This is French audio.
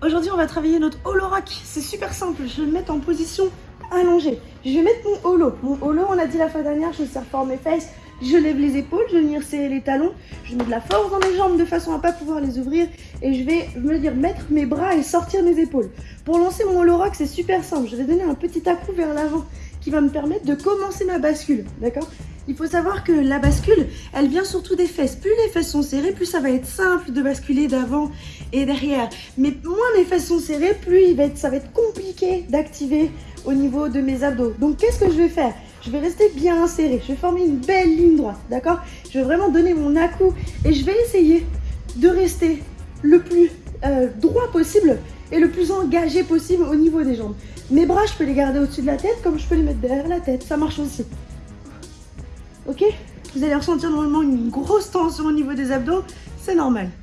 Aujourd'hui, on va travailler notre holo. C'est super simple. Je vais me mettre en position allongée. Je vais mettre mon holo. Mon holo, on l'a dit la fois dernière, je serre fort mes fesses. Je lève les épaules, je vais venir serrer les talons. Je mets de la force dans mes jambes de façon à pas pouvoir les ouvrir. Et je vais me dire mettre mes bras et sortir mes épaules. Pour lancer mon holo c'est super simple. Je vais donner un petit à-coup vers l'avant va me permettre de commencer ma bascule. D'accord? Il faut savoir que la bascule, elle vient surtout des fesses. Plus les fesses sont serrées, plus ça va être simple de basculer d'avant et derrière. Mais moins les fesses sont serrées, plus il ça va être compliqué d'activer au niveau de mes abdos. Donc qu'est-ce que je vais faire? Je vais rester bien serré, je vais former une belle ligne droite, d'accord? Je vais vraiment donner mon à-coup et je vais essayer de rester le plus euh, droit possible et le plus engagé possible au niveau des jambes. Mes bras, je peux les garder au-dessus de la tête comme je peux les mettre derrière la tête, ça marche aussi. Ok? Vous allez ressentir normalement une grosse tension au niveau des abdos, c'est normal.